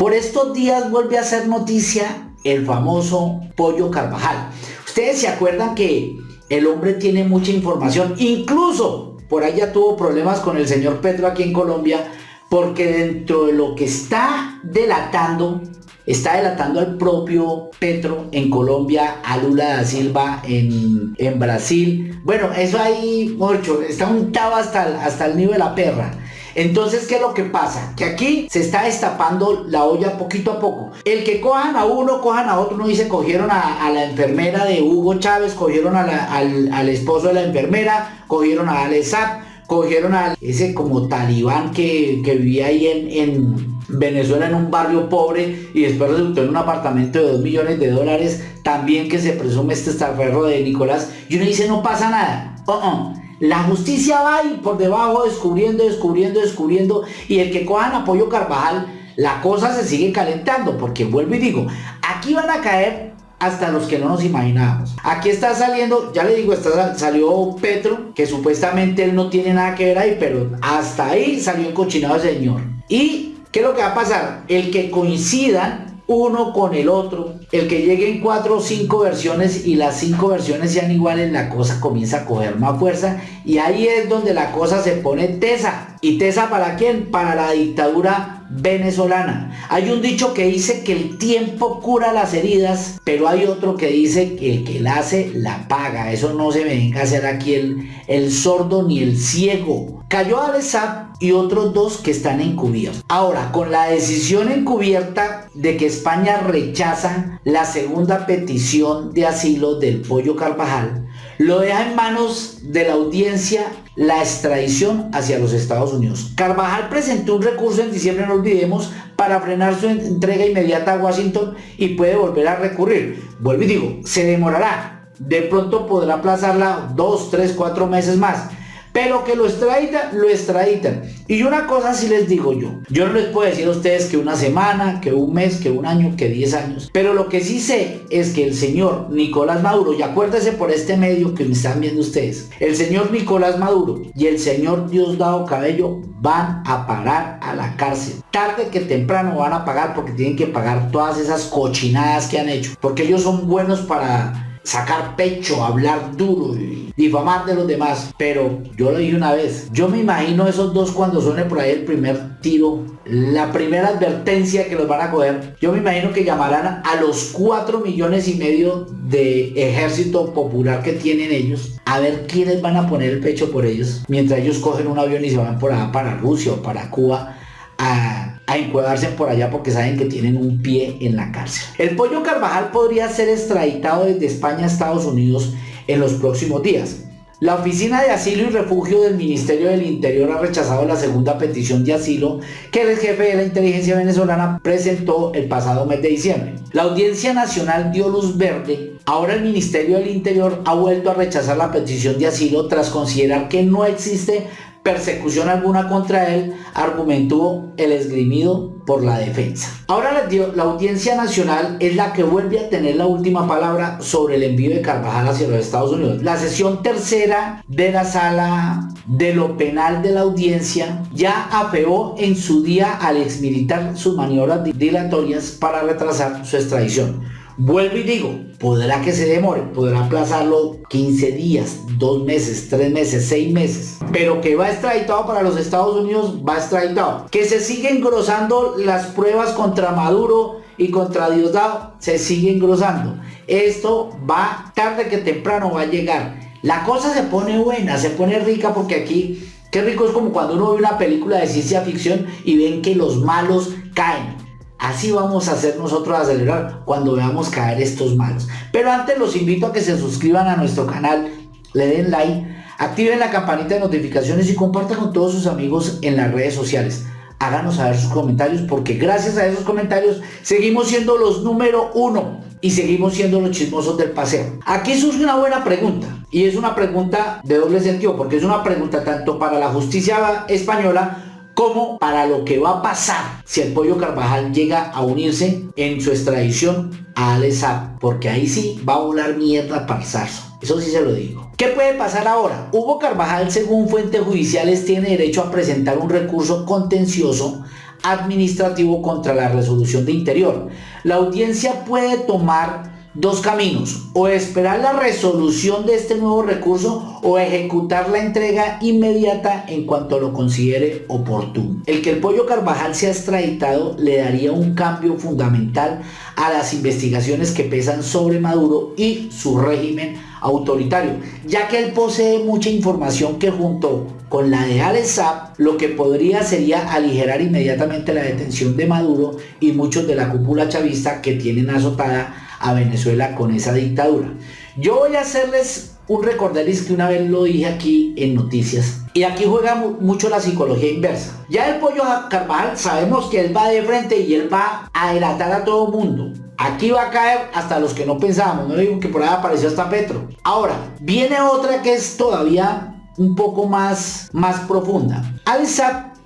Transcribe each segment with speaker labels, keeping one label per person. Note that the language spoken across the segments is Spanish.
Speaker 1: Por estos días vuelve a ser noticia el famoso Pollo Carvajal. Ustedes se acuerdan que el hombre tiene mucha información, incluso por ya tuvo problemas con el señor Petro aquí en Colombia, porque dentro de lo que está delatando, está delatando al propio Petro en Colombia, a Lula da Silva en, en Brasil. Bueno, eso ahí, mucho, está untado hasta, hasta el nivel de la perra. Entonces, ¿qué es lo que pasa? Que aquí se está destapando la olla poquito a poco. El que cojan a uno, cojan a otro, no dice, cogieron a, la enfermera de Hugo Chávez, cogieron al, esposo de la enfermera, cogieron a Alessap, cogieron a ese como talibán que, vivía ahí en, Venezuela en un barrio pobre y después resultó en un apartamento de 2 millones de dólares, también que se presume este estaferro de Nicolás, y uno dice no pasa nada. Uh -uh. La justicia va ahí por debajo descubriendo, descubriendo, descubriendo. Y el que cojan apoyo Carvajal, la cosa se sigue calentando. Porque vuelvo y digo, aquí van a caer hasta los que no nos imaginábamos. Aquí está saliendo, ya le digo, está, salió Petro, que supuestamente él no tiene nada que ver ahí, pero hasta ahí salió cochinado el señor. ¿Y qué es lo que va a pasar? El que coincidan uno con el otro, el que lleguen cuatro o cinco versiones y las cinco versiones sean iguales, la cosa comienza a coger más fuerza y ahí es donde la cosa se pone tesa. ¿Y tesa para quién? Para la dictadura venezolana. Hay un dicho que dice que el tiempo cura las heridas, pero hay otro que dice que el que la hace la paga. Eso no se venga a hacer aquí el, el sordo ni el ciego. Cayó Alessab y otros dos que están encubiertos. Ahora, con la decisión encubierta de que España rechaza la segunda petición de asilo del Pollo Carvajal, lo deja en manos de la audiencia la extradición hacia los Estados Unidos. Carvajal presentó un recurso en diciembre, no olvidemos, para frenar su entrega inmediata a Washington y puede volver a recurrir. Vuelvo y digo, se demorará. De pronto podrá aplazarla dos, tres, cuatro meses más pero que lo extraditan, lo extraditan. Y una cosa sí les digo yo. Yo no les puedo decir a ustedes que una semana, que un mes, que un año, que 10 años. Pero lo que sí sé es que el señor Nicolás Maduro, y acuérdense por este medio que me están viendo ustedes, el señor Nicolás Maduro y el señor Diosdado Cabello van a parar a la cárcel. Tarde que temprano van a pagar porque tienen que pagar todas esas cochinadas que han hecho. Porque ellos son buenos para sacar pecho, hablar duro y difamar de los demás. Pero yo lo dije una vez, yo me imagino esos dos cuando suene por ahí el primer tiro, la primera advertencia que los van a coger. Yo me imagino que llamarán a los 4 millones y medio de ejército popular que tienen ellos a ver quiénes van a poner el pecho por ellos mientras ellos cogen un avión y se van por allá para Rusia o para Cuba a encuadrarse por allá porque saben que tienen un pie en la cárcel. El pollo Carvajal podría ser extraditado desde España a Estados Unidos en los próximos días. La Oficina de Asilo y Refugio del Ministerio del Interior ha rechazado la segunda petición de asilo que el jefe de la inteligencia venezolana presentó el pasado mes de diciembre. La Audiencia Nacional dio luz verde. Ahora el Ministerio del Interior ha vuelto a rechazar la petición de asilo tras considerar que no existe persecución alguna contra él, argumentó el esgrimido por la defensa. Ahora la, Audiencia Nacional es la que vuelve a tener la última palabra sobre el envío de Carvajal hacia los Estados Unidos. La sesión tercera de la sala de lo penal de la audiencia ya afeó en su día al exmilitar sus maniobras dilatorias para retrasar su extradición. Vuelvo y digo, podrá que se demore, podrá aplazarlo 15 días, 2 meses, 3 meses, 6 meses, pero que va extraditado para los Estados Unidos, va extraditado. Que se siguen engrosando las pruebas contra Maduro y contra Diosdado, se sigue engrosando. Esto va, tarde que temprano va a llegar. La cosa se pone buena, se pone rica porque aquí, qué rico es como cuando uno ve una película de ciencia ficción y ven que los malos caen Así vamos a hacer nosotros acelerar cuando veamos caer estos malos. Pero antes los invito a que se suscriban a nuestro canal, le den like, activen la campanita de notificaciones y compartan con todos sus amigos en las redes sociales. Háganos saber sus comentarios porque gracias a esos comentarios seguimos siendo los número uno y seguimos siendo los chismosos del paseo. Aquí surge una buena pregunta y es una pregunta de doble sentido porque es una pregunta tanto para la justicia española como para lo que va a pasar si el Pollo Carvajal llega a unirse en su extradición a Alessab, porque ahí sí va a volar mierda para zarzo. Eso sí se lo digo. ¿Qué puede pasar ahora? Hugo Carvajal, según fuentes judiciales, tiene derecho a presentar un recurso contencioso administrativo contra la resolución de interior. La audiencia puede tomar dos caminos, o esperar la resolución de este nuevo recurso o ejecutar la entrega inmediata en cuanto lo considere oportuno. El que el pollo Carvajal sea extraditado le daría un cambio fundamental a las investigaciones que pesan sobre Maduro y su régimen autoritario, ya que él posee mucha información que junto con la de Alessab lo que podría sería aligerar inmediatamente la detención de Maduro y muchos de la cúpula chavista que tienen azotada a Venezuela con esa dictadura. Yo voy a hacerles un recorderis que una vez lo dije aquí en noticias. Y aquí juega mucho la psicología inversa. Ya el pollo Carvajal sabemos que él va de frente y él va a delatar a todo mundo. Aquí va a caer hasta los que no pensábamos. No digo que por ahí apareció hasta Petro. Ahora, viene otra que es todavía un poco más, más profunda. Al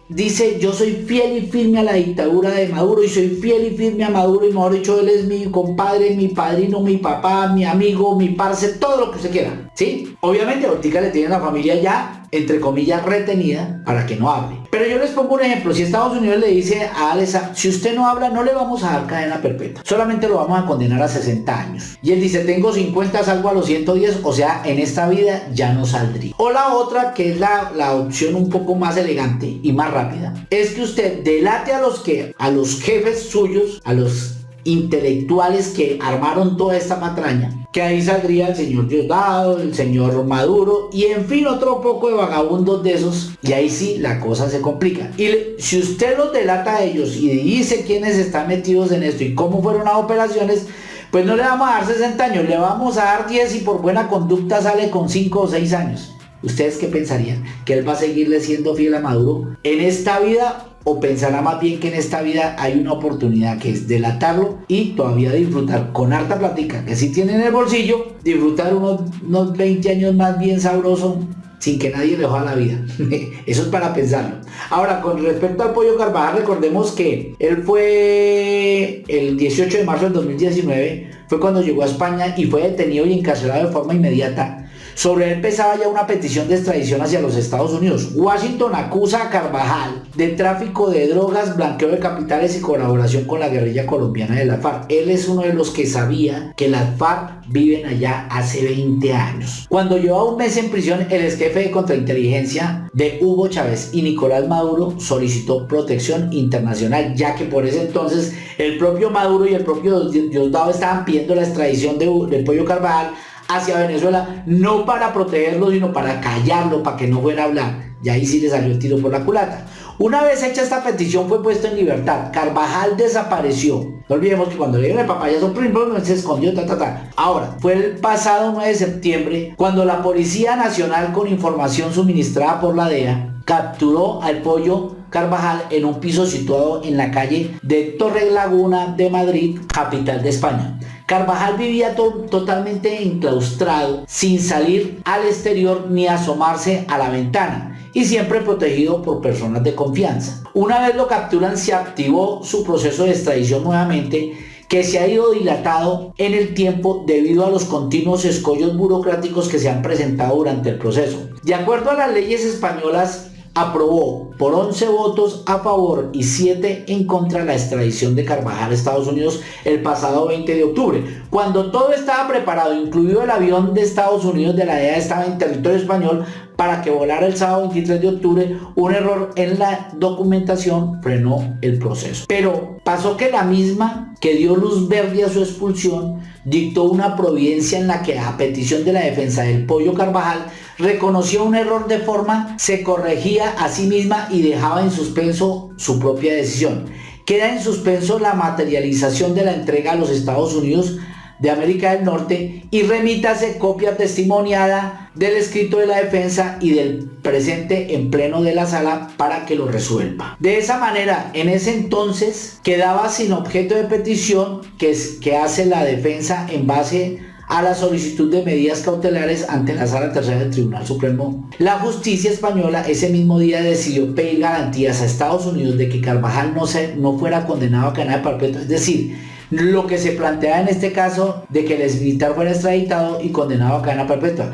Speaker 1: dice yo soy fiel y firme a la dictadura de Maduro y soy fiel y firme a Maduro y mejor dicho él es mi compadre, mi padrino, mi papá, mi amigo, mi parce, todo lo que usted quiera. ¿Sí? Obviamente Ortica le tiene la familia ya entre comillas, retenida para que no hable. Pero yo les pongo un ejemplo, si Estados Unidos le dice a Alesa, si usted no habla, no le vamos a dar cadena perpetua, solamente lo vamos a condenar a 60 años. Y él dice, tengo 50, salgo a los 110, o sea, en esta vida ya no saldría. O la otra, que es la, la opción un poco más elegante y más rápida, es que usted delate a los que, a los jefes suyos, a los intelectuales que armaron toda esta patraña, que ahí saldría el señor Diosdado, el señor Maduro y en fin otro poco de vagabundos de esos y ahí sí la cosa se complica. Y si usted los delata a ellos y dice quiénes están metidos en esto y cómo fueron las operaciones, pues no le vamos a dar 60 años, le vamos a dar 10 y por buena conducta sale con 5 o 6 años. ¿Ustedes qué pensarían? ¿Que él va a seguirle siendo fiel a Maduro en esta vida o pensará más bien que en esta vida hay una oportunidad que es delatarlo y todavía disfrutar con harta plática que si tiene en el bolsillo, disfrutar unos, unos 20 años más bien sabroso sin que nadie le joda la vida. Eso es para pensarlo. Ahora, con respecto al Pollo Carvajal, recordemos que él fue el 18 de marzo del 2019, fue cuando llegó a España y fue detenido y encarcelado de forma inmediata sobre él pesaba ya una petición de extradición hacia los Estados Unidos. Washington acusa a Carvajal de tráfico de drogas, blanqueo de capitales y colaboración con la guerrilla colombiana de la FARC. Él es uno de los que sabía que las FARC viven allá hace 20 años. Cuando llevaba un mes en prisión, el ex jefe de contrainteligencia de Hugo Chávez y Nicolás Maduro solicitó protección internacional, ya que por ese entonces el propio Maduro y el propio Diosdado estaban pidiendo la extradición de, del Pollo Carvajal hacia Venezuela, no para protegerlo, sino para callarlo, para que no fuera a hablar. Y ahí sí le salió el tiro por la culata. Una vez hecha esta petición fue puesto en libertad. Carvajal desapareció. No olvidemos que cuando le dieron el papayazo primero se escondió, ta, ta, ta. Ahora, fue el pasado 9 de septiembre cuando la Policía Nacional con información suministrada por la DEA capturó al pollo Carvajal en un piso situado en la calle de Torre Laguna de Madrid, capital de España. Carvajal vivía totalmente enclaustrado, sin salir al exterior ni asomarse a la ventana y siempre protegido por personas de confianza. Una vez lo capturan se activó su proceso de extradición nuevamente que se ha ido dilatado en el tiempo debido a los continuos escollos burocráticos que se han presentado durante el proceso. De acuerdo a las leyes españolas, aprobó por 11 votos a favor y 7 en contra la extradición de Carvajal a Estados Unidos el pasado 20 de octubre. Cuando todo estaba preparado, incluido el avión de Estados Unidos de la DEA estaba en territorio español para que volara el sábado 23 de octubre, un error en la documentación frenó el proceso. Pero pasó que la misma que dio luz verde a su expulsión dictó una providencia en la que a petición de la defensa del Pollo Carvajal reconoció un error de forma, se corregía a sí misma y dejaba en suspenso su propia decisión. Queda en suspenso la materialización de la entrega a los Estados Unidos de América del Norte y remítase copia testimoniada del escrito de la defensa y del presente en pleno de la sala para que lo resuelva. De esa manera, en ese entonces quedaba sin objeto de petición que hace la defensa en base a la solicitud de medidas cautelares ante la Sala Tercera del Tribunal Supremo. La justicia española ese mismo día decidió pedir garantías a Estados Unidos de que Carvajal no, se, no fuera condenado a cadena perpetua, es decir, lo que se plantea en este caso de que el exmilitar fuera extraditado y condenado a cadena perpetua.